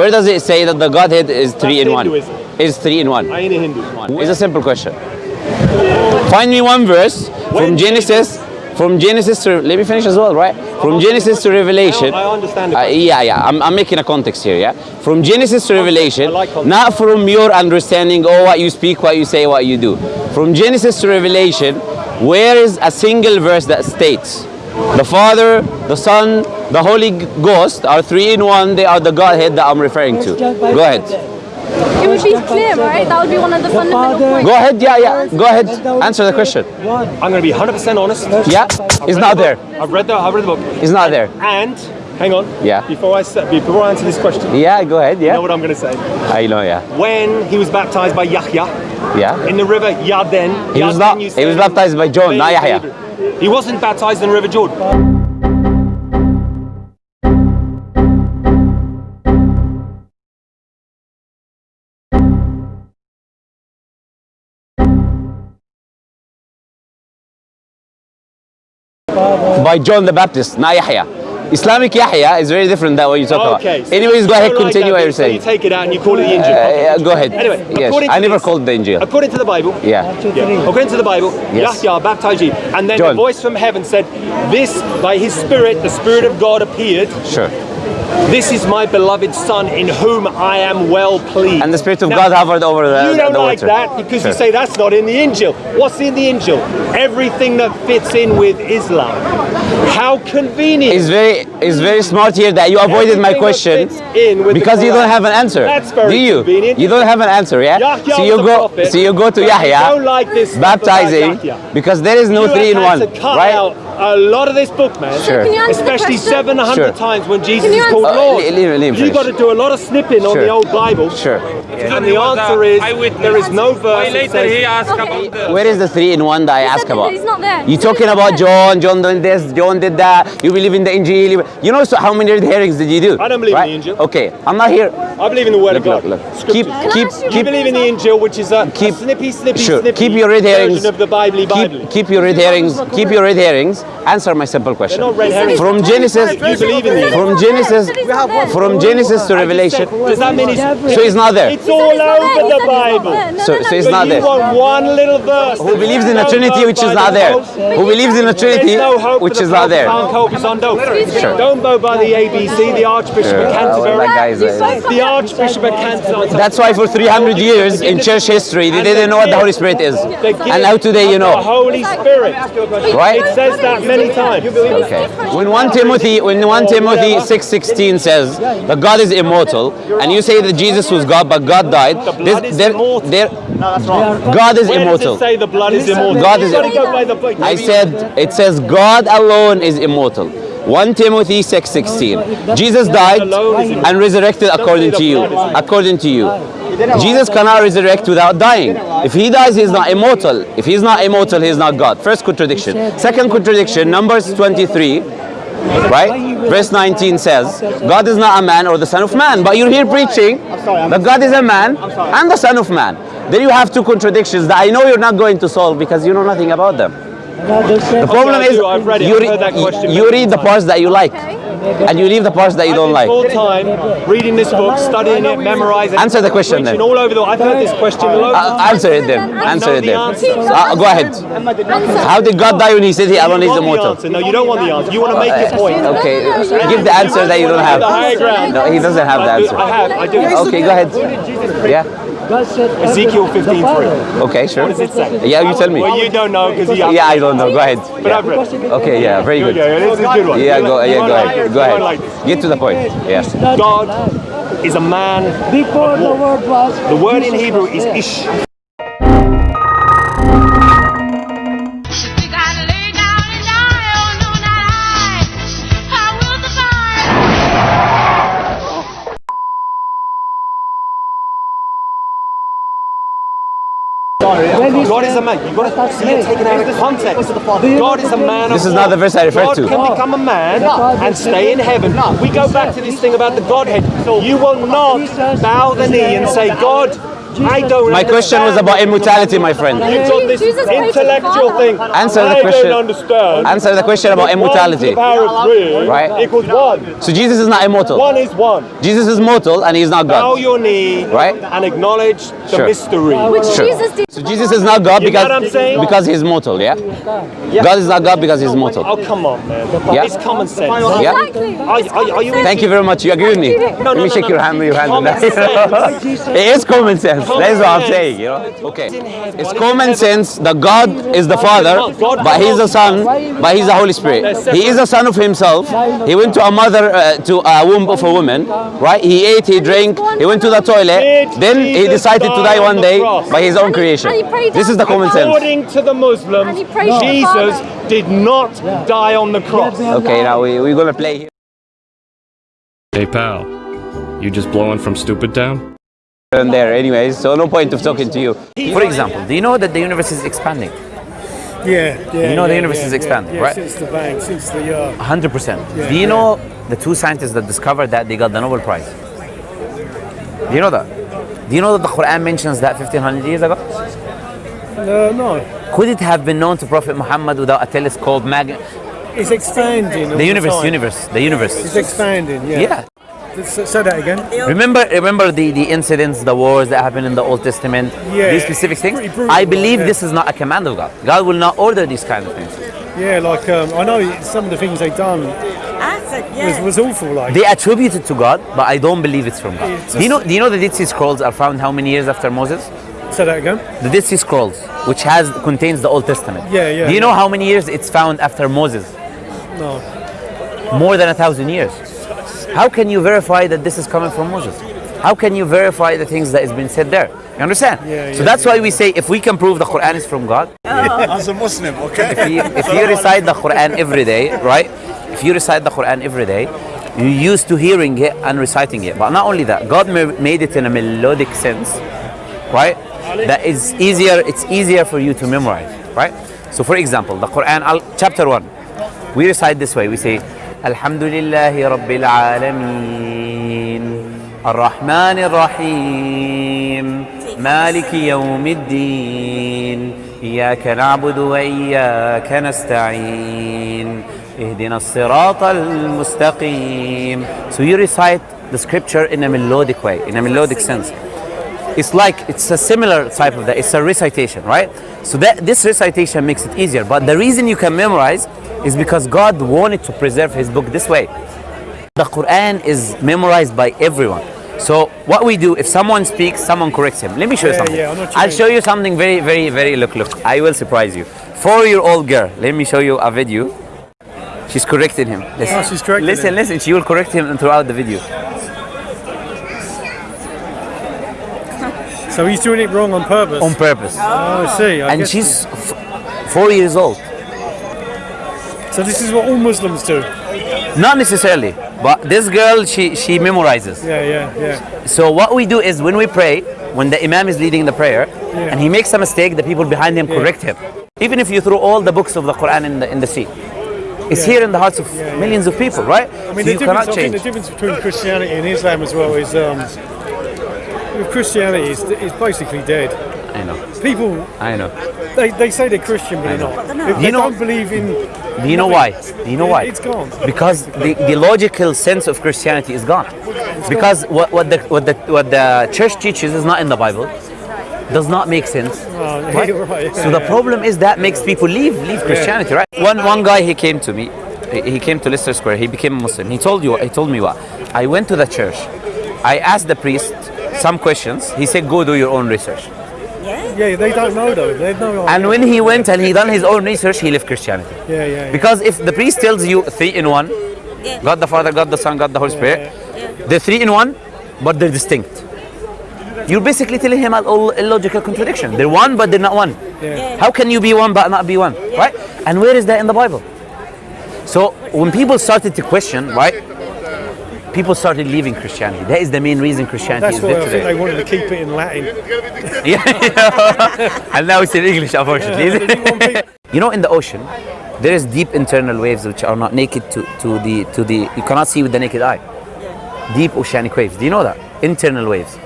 Where does it say that the Godhead is three in one? Is three in one? I ain't a Hindu. It's a simple question. Find me one verse from Genesis, from Genesis to let me finish as well, right? From Genesis to Revelation. I understand. Uh, yeah, yeah. I'm, I'm making a context here. Yeah. From Genesis to Revelation, like not from your understanding. Oh, what you speak, what you say, what you do. From Genesis to Revelation, where is a single verse that states the Father, the Son, the Holy Ghost are three in one. They are the Godhead that I'm referring to. Go ahead. It would be clear, right? That would be one of the, fundamental Father- points. Go ahead. Yeah, yeah. Go ahead. Answer the question. I'm going to be 100% honest. Yeah. It's not there. I've read the, I've read the book. It's not there. And, hang on. Yeah. Before I, before I answer this question, Yeah. Go ahead. Yeah. You know what I'm going to say. I know. Yeah. When he was baptized by Yahya Yeah. in the river Yarden, He was not. He was baptized by John, not Yahya. He wasn't baptized in the River Jordan. By John the Baptist, not Yahya. Islamic Yahya is very different than what you talk Okay. about. so Anyways, go you ahead. don't like Continue what bit, you're so saying. You take it out and you call it the Injil. Uh, yeah, go ahead. Anyway, yes. according to I never this- called the Injil. According to the Bible, Yeah. Yeah. According to the Bible, Yes. Yahya baptized you, and then John. a voice from heaven said, "This, by His Spirit, the Spirit of God appeared. Sure. This is my beloved Son, in whom I am well pleased." And the Spirit of Now, God hovered over the, You don't the like water. that because Sure. you say that's not in the Injil. What's in the Injil? Everything that fits in with Islam. How convenient. It's very, it's very smart here that you avoided my Everything that question in with because you don't have an answer. That's very Do you? convenient. You don't have an answer, yeah? Yahya so you go, prophet, so you go to but you Yahya, don't like this baptizing because there is no you three in one, to cut right? out a lot of this book, man. Sure. Can you answer Especially question? 700 Sure. times when Jesus is called answer- Lord. Uh, leave- leave you finish. got to do a lot of snipping on the old Bible. Sure. And the answer is there is no verse Why later he asked Okay. about the Where is the three in one that I He ask about? he's not there. You He said talking about John, John did this, John did that. You believe in the Injil. You know so how many hearings did you do? I don't believe in right? the Injil. Okay, I'm not here. I believe in the word Look, of God. look, look. Scriptures. Keep, Can I keep, ask you you keep. believe in the Injil, which is a, Keep- a snippy, snippy, Sure. snippy Keep your red herrings. version of the Bible Bible. Keep, keep your red herrings. Keep your red herrings. Answer my simple question. They're not red herrings. From Genesis. You believe in He the from he's not there. Genesis, He said he's not there. from Genesis to Revelation. Does that mean it's, So it's not there. it's all he's not there. over the said he's not Bible? So- no, no, so it's not there. You want one little verse. Who believes in a Trinity which is not there? Who believes in a Trinity no hope which is not there? It's on dope. Don't go by the ABC, the Archbishop of Sure. Canterbury. Well, that guy's a- the Archbishop of Canterbury. That's why for 300 years in church history, they didn't know what the Holy Spirit is. And now today you know. The. Holy Spirit. Right? It says that many times. Okay. When 1 Timothy, when 1 Timothy 6:16 says that God is immortal, and you say that Jesus was God, but God died, blood is there, immortal. there, God is Where does immortal. it say the blood is immortal? God is- go by the book. I said it says God alone is immortal. 1 Timothy 6:16. Jesus died and resurrected according to you. According to you. Jesus cannot resurrect without dying. If he dies, he's not immortal. If he's not immortal, he's not God. First contradiction. Second contradiction, Numbers 23, right? Verse 19 says, God is not a man or the son of man. But you're here preaching that God is a man and the son of man. Then you have two contradictions that I know you're not going to solve because you know nothing about them. The problem is I've read it, you, I've re- that question you read the parts that you like and you leave the parts that you don't like. been full time reading this book, studying it, memorizing it. Answer the question then. all over the I've heard this question all over. Uh, answer it then. Answer it then. Uh, go ahead. How did God die when he said he alone you is want the immortal? answer. No, you don't want the answer. You want to make your point. Okay, give the answer that you don't have. The higher ground. No, he doesn't have the answer. I have. I do. Okay, go ahead. Yeah. God said Ezekiel everything 15:3. Okay, sure. What does it say? Yeah, you tell me. Well, you don't know because you. Yeah, I don't know. Go ahead. But I've read. Okay, yeah, very good. Yeah, this is a good one. Yeah, go, yeah, go ahead. Go You won't like ahead. Get to the point. Yes. God is a man. Before the word was The word in Hebrew is ish. God is a man. You've got "Let to us see it taken out of context. God is a the man This is not the verse I referred God to. can become a man and stay in heaven. We go back to this thing about the Godhead. You will not bow the knee and say, God, I don't. My question was about immortality, my friend. It's on this Jesus prayed to the intellectual thing. Answer the question. I don't understand. Answer the question about One to immortality. the power of three Right. equals one. So Jesus is not immortal. One is one. Jesus is mortal and he's not Bow God. your knee Right. and acknowledge the Sure. mystery. Which Sure. Jesus did. So Jesus is not God You know what I'm because because he's mortal, yeah? Yeah. God is not God because he's mortal. Oh come on, man! Yeah. It's common sense. Yeah. Exactly. Are, are, are you? Thank you very much. You agree with me? Let no, me no, shake no. your hand with your hand. on Common that. sense. it is common sense. Common That's what I'm saying, you know? Okay. It's common sense that God is the Father, but He's the Son, but He's the Holy Spirit. He is a son of Himself. He went to a mother, uh, to a womb of a woman, right? He ate, he drank, he went to the toilet. Then he decided to die die one day by His own creation. and he prayed This is the common sense. According to the And Muslims, he prayed to the Jesus did not die on the cross. Okay, now we, we're gonna play here. Hey pal, you just blowing from Stupid Town? And there anyways, so no point of talking to you. For example, do you know that the universe is expanding? Yeah, yeah. You know the universe yeah, is yeah, expanding, yeah, right? Since the bang, since the uh, 100%. Do you know the two scientists that discovered that they got the Nobel Prize? Do you know that? Do you know that the Quran mentions that 1500 years ago? uh, no, Could it have been known to Prophet Muhammad without a telescope, mag- it's expanding. the universe, time. universe, the universe? It's expanding. Yeah. Yeah. S- Say that again. Remember, remember the, the incidents, the wars that happened in the Old Testament, Yeah, these specific things. brutal, I believe yeah. this is not a command of God. God will not order these kind of things. Yeah, like um, I know some of the things they done was, was awful. Like They attribute it to God, but I don't believe it's from God. It's Do you know? just- Do you know the Dead Sea Scrolls are found how many years after Moses? say that again. The Dead Sea Scrolls, which has contains the Old Testament. Yeah, yeah, Do you know how many years it's found after Moses? No. More than a thousand years. How can you verify that this is coming from Moses? How can you verify the things that has been said there? You understand? Yeah, so yeah, that's why we say if we can prove the Quran is from God, oh. As a Muslim, okay? if you, if you recite the Quran every day, right? If you recite the Quran every day, you're used to hearing it and reciting it. But not only that, God made it in a melodic sense, right? That is easier. It's easier for you to memorize, right? So, for example, the Quran, chapter one, we recite this way. We say, الحمد لله رب العالمين. الرحمن الرحيم. مالك يوم الدين. إياك نعبد وإياك نستعين. اهدنا الصراط المستقيم. So you recite the scripture in a melodic way, in a melodic sense. It's like, it's a similar type of that, it's a recitation, right? So that this recitation makes it easier. But the reason you can memorize is because God wanted to preserve his book this way. The Quran is memorized by everyone. So what we do, if someone speaks, someone corrects him. Let me show you Yeah, something. yeah, I know what you I'll mean. show you something very, very, very, look, look. I will surprise you. Four-year-old girl, let me show you a video. She's correcting him. Listen, Oh, she's correcting listen, him. listen. She will correct him throughout the video. So he's doing it wrong on purpose. On purpose. oh, I see. I and she's f- four years old. So this is what all Muslims do. Not necessarily, but this girl, she, she memorizes. Yeah, yeah, yeah. So what we do is when we pray, when the imam is leading the prayer, and he makes a mistake, the people behind him correct him. Even if you throw all the books of the Quran in the in the sea, it's Yeah. here in the hearts of millions of people, right? I so mean, you the difference, I think the difference between Christianity and Islam as well is um, with Christianity is, is basically dead. I know, People, I know. they, they say they're Christian, but they're not. They, they You know- don't believe in. Do you know why? Do you know why? It's gone. Because the, the logical sense of Christianity is gone. Because what, what the what the what the church teaches is not in the Bible. Does not make sense. Oh, Right? you're right. So the problem is that makes people leave leave Christianity, right? One one guy he came to me, he he came to Leicester Square. He became a Muslim. He told you, he told me what? I went to the church. I asked the priest some questions. He said, "Go do your own research." Yeah, they don't know though. They have no idea. And when he went and he done his own research, he left Christianity. yeah, yeah, yeah. Because if the priest tells you three in one, God the Father, God the Son, God the Holy Spirit, they're three in one, but they're distinct. You're basically telling him an illogical contradiction. They're one, but they're not one. Yeah. How can you be one but not be one? Right? And where is that in the Bible? So when people started to question, right? People started leaving Christianity. That is the main reason Christianity That's is dead think they wanted to keep it in Latin. Yeah, and now it's in English, unfortunately. you know, in the ocean, there is deep internal waves which are not naked to, to the to the you cannot see with the naked eye. Deep oceanic waves. Do you know that? Internal waves.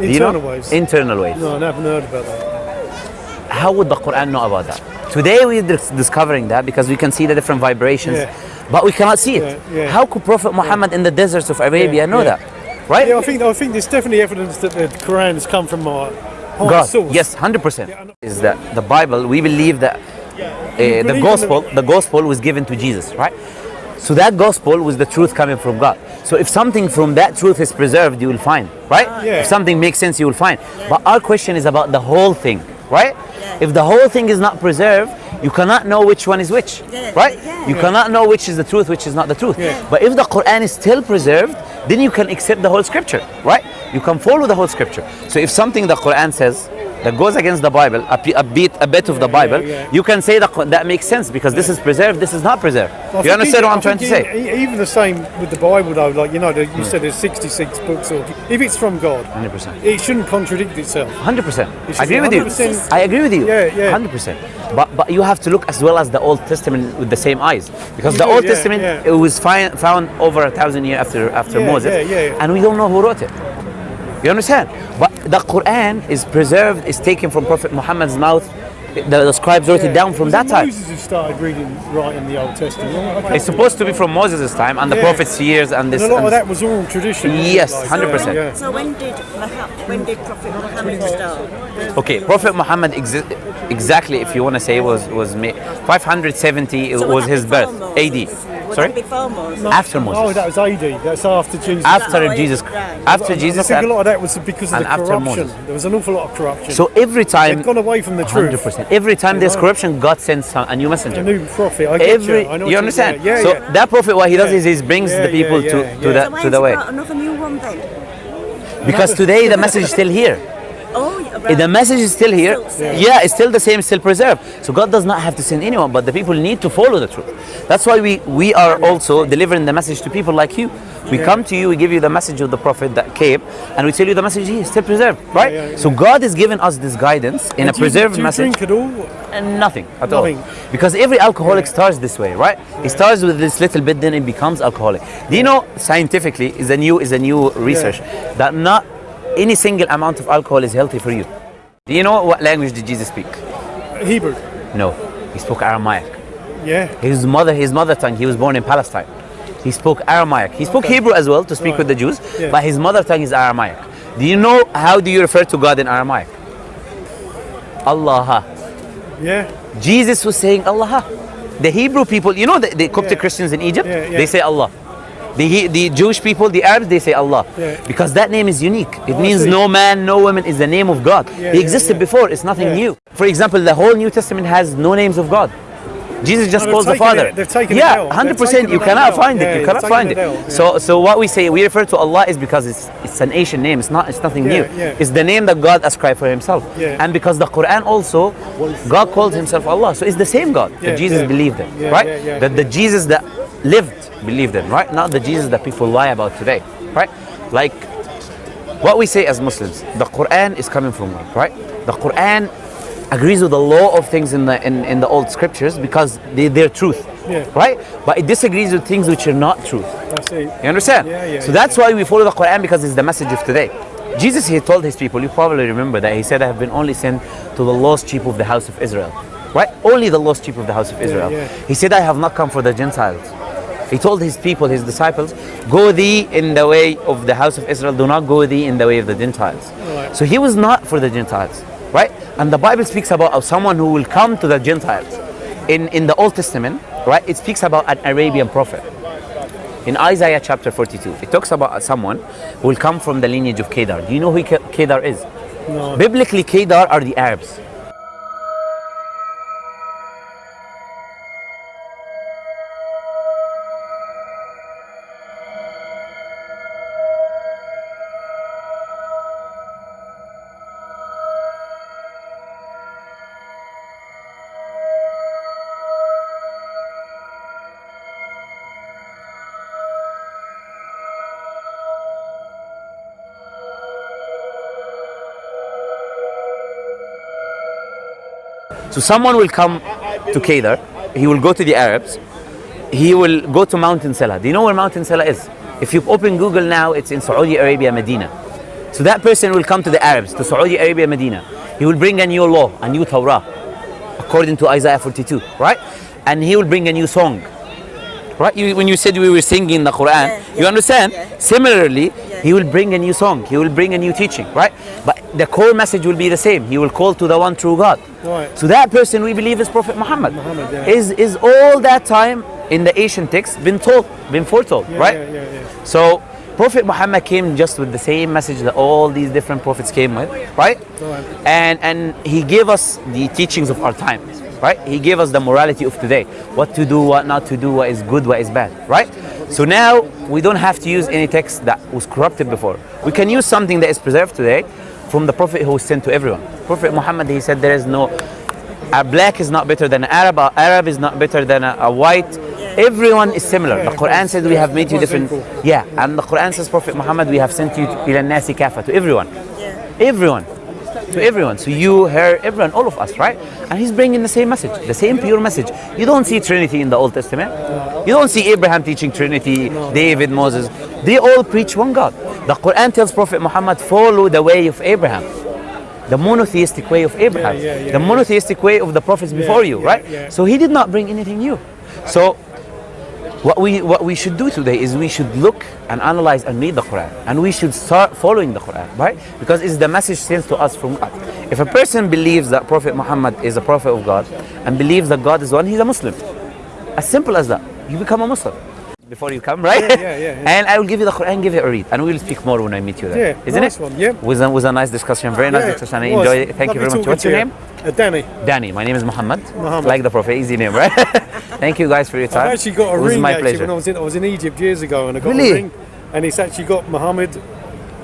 Do you know? Internal waves. Internal waves. No, I haven't heard about that. How would the Quran know about that? Today we're discovering that because we can see the different vibrations, Yeah. but we cannot see it. Yeah, yeah. How could Prophet Muhammad in the deserts of Arabia know that? Right? Yeah, I think I think there's definitely evidence that the Quran has come from higher God. source. Yes, hundred percent. Yeah, I know. Is that the Bible? We believe that uh, the believe gospel, the gospel was given to Jesus, right? So that gospel was the truth coming from God. So if something from that truth is preserved, you will find, right? Yeah. If something makes sense, you will find. But our question is about the whole thing, right? If the whole thing is not preserved, you cannot know which one is which, right? You cannot know which is the truth, which is not the truth. But if the Quran is still preserved, then you can accept the whole scripture, right? You can follow the whole scripture. So if something the Quran says that goes against the Bible, a, a bit, a bit of the Bible, yeah. you can say that that makes sense because this is preserved, this is not preserved. I you understand what I'm trying to say? Even the same with the Bible, though. Like you know, you hmm. said there's 66 books, or if it's from God, 100%. it shouldn't contradict itself. Hundred percent. It's I agree with you. I agree with you. Yeah, yeah. Hundred percent. But but you have to look as well as the Old Testament with the same eyes, because You the do, Old yeah, Testament yeah. it was found over a thousand years after after Yeah, Moses, yeah, yeah. and we don't know who wrote it. You understand? But the Quran is preserved, is taken from Prophet Muhammad's mouth. The, the scribes wrote it down from that it time. Moses who started reading, writing the Old Testament. It's supposed to be from Moses' time and the prophets' years and this. And this. a lot and of that was all tradition. wasn't? Yes, Like, 100%. Yeah. So when did Muhammad, when did Prophet Muhammad start? Okay, Prophet Muhammad exi- exactly, if you want to say, was was ma- 570 it So was his birth, Moses? AD. Was Sorry, that before Moses? after Oh, that was AD. That's after Jesus. after Oh, Jesus, right. after I think a lot of that was because of and the after corruption. Moses. There was an awful lot of corruption. so every time, They've gone away from the truth. 100%. Every time there's know? corruption, God sends some, a new A messenger. new prophet. I get Every, you. I know you understand? Yeah, so yeah. that prophet, what he does Yeah. is he brings Yeah, the people yeah, to, yeah, to yeah. the So why to the way. another new one then? Because today the message is still here. Oh, yeah, If the message is still here, Still yeah, it's still the same, still preserved. So God does not have to send anyone, but the people need to follow the truth. That's why we, we are also delivering the message to people like you. We come to you, we give you the message of the Prophet that came, and we tell you the message here is still preserved, right? yeah, yeah. So God is giving us this guidance in a Do you- preserved do you message. drink at all? And nothing at Nothing. all. Because every alcoholic starts this way, right? It starts with this little bit, then it becomes alcoholic. Do you know scientifically is a new is a new research that not any single amount of alcohol is healthy for you. Do you know what language did Jesus speak? Hebrew. No, he spoke Aramaic. Yeah. His mother, his mother tongue. He was born in Palestine. He spoke Aramaic. He spoke Hebrew as well to speak Right. with the Jews, Yeah. but his mother tongue is Aramaic. Do you know how do you refer to God in Aramaic? Allah. Yeah. Jesus was saying Allah. The Hebrew people, you know the, the Coptic Yeah. Christians in Egypt, yeah. they say Allah. The, the Jewish people, the Arabs, they say Allah. Yeah. Because that name is unique. It Oh, means no man, no woman is the name of God. Yeah, he existed yeah. before, it's nothing new. For example, the whole New Testament has no names of God. Jesus just No, calls the Father. it- they've taken it yeah, out. They've hundred taken percent. You cannot find it. You cannot find it it. So, so what we say, we refer to Allah is because it's it's an Asian name. It's not. It's nothing new. It's the name that God ascribed for Himself. And because the Quran also, God calls Himself Allah. So it's the same God that Jesus believed in, right? that the Jesus that lived believed in, right? Not the Jesus that people lie about today, right? Like what we say as Muslims, the Quran is coming from God, right? The Quran agrees with the law of things in the in, in the old scriptures because they, they're truth, Yeah. right? But it disagrees with things which are not truth. That's it. You understand? Yeah, yeah, so that's why we follow the Quran because it's the message of today. Jesus, he told his people, you probably remember that he said, I have been only sent to the lost sheep of the house of Israel. Right? Only the lost sheep of the house of Israel. He said, I have not come for the Gentiles. He told his people, his disciples, go thee in the way of the house of Israel, do not go thee in the way of the Gentiles. Right. So he was not for the Gentiles, right? And the Bible speaks about someone who will come to the Gentiles. In, in the Old Testament, right, it speaks about an Arabian prophet. In Isaiah chapter 42, it talks about someone who will come from the lineage of Kedar. Do you know who Kedar is? No. Biblically, Kedar are the Arabs. So someone will come to Kedar, he will go to the Arabs, he will go to Mountain Sela. Do you know where Mountain Sela is? If you open Google now, it's in Saudi Arabia, Medina. So that person will come to the Arabs, to Saudi Arabia, Medina. He will bring a new law, a new Torah, according to Isaiah 42, right? And he will bring a new song. Right? You, when you said we were singing the Quran, Yeah, you understand? yeah. Similarly, he will bring a new song, he will bring a new teaching, right? But the core message will be the same. He will call to the one true God. Right. So that person we believe is Prophet Muhammad. Muhammad, yeah. Is is all that time in the Asian text been told, been foretold, Yeah, right? Yeah, yeah, yeah. So Prophet Muhammad came just with the same message that all these different prophets came with, right? Right. And and he gave us the teachings of our time, right? He gave us the morality of today, what to do, what not to do, what is good, what is bad, right? So now we don't have to use any text that was corrupted before. We can use something that is preserved today from the Prophet who was sent to everyone. Prophet Muhammad, he said there is no a black is not better than an Arab, a Arab is not better than a, a white. Everyone is similar. The Quran says we have made you different. Yeah, and the Quran says Prophet Muhammad, we have sent you kafa to everyone. Everyone. To everyone. So you, her, everyone, all of us, right? And he's bringing the same message, the same pure message. You don't see Trinity in the Old Testament. You don't see Abraham teaching Trinity, David, Moses. They all preach one God. The Quran tells Prophet Muhammad, follow the way of Abraham. The monotheistic way of Abraham. yeah, yeah, the monotheistic way of the prophets before you, yeah, right? yeah. So he did not bring anything new. So what we what we should do today is we should look and analyze and read the Quran. And we should start following the Quran right? Because it's the message sent to us from God. If a person believes that Prophet Muhammad is a prophet of God and believes that God is one he's a Muslim. As simple as that. You become a Muslim before you come right Yeah, yeah, yeah, and I will give you the Quran give it a read and we will speak more when I meet you there Yeah, isn't nice it one, yeah. was a, was a nice discussion very nice Yeah, discussion I enjoyed it thank you very much what's your you. name Uh, Danny. Danny my name is Muhammad Muhammad. like the prophet easy name right thank you guys for your time I've actually got a it was ring my actually pleasure when I was in I was in Egypt years ago and I got Really? a ring and it's actually got Muhammad.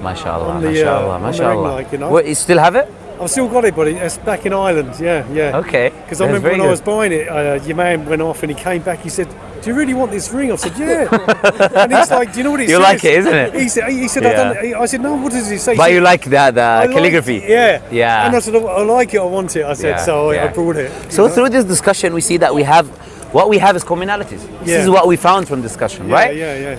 MashaAllah, on the, uh, the ring MashaAllah. light, you know. What, you still have it? I've still got it, but it's back in Ireland. Yeah, yeah. Okay. Because I remember when I was buying it, uh, your man went off and he came back. He said, "Do you really want this ring?" I said, "Yeah." and he's like, "Do you know what it You says?" like it, isn't it? He said, "He said, I, Yeah. don't, I said, no. What does he say?" He But said, you like that, the "I like calligraphy? it." Yeah. Yeah. And I said, "I like it. I want it." I said, Yeah, so I- I brought it. So know? through this discussion, we see that we have, what we have is commonalities. This Yeah. is what we found from discussion, yeah, right? Yeah, yeah.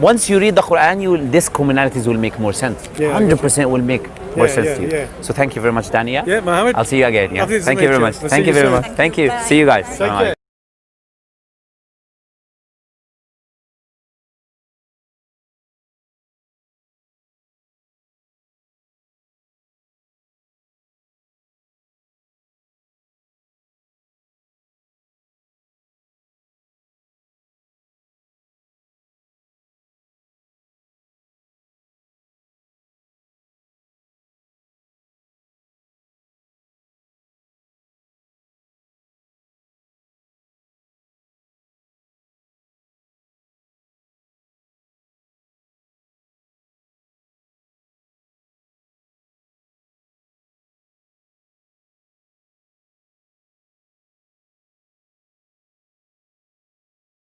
Once you read the Quran, you will, this commonalities will make more sense. Yeah, 100% will make more Yeah, sense yeah, to you. yeah. So thank you very much, Dania. Yeah, Mohammed. I'll see you again. Yeah. Thank you very much. Thank you you very much. Thank you. See you guys. Take Bye-bye. care.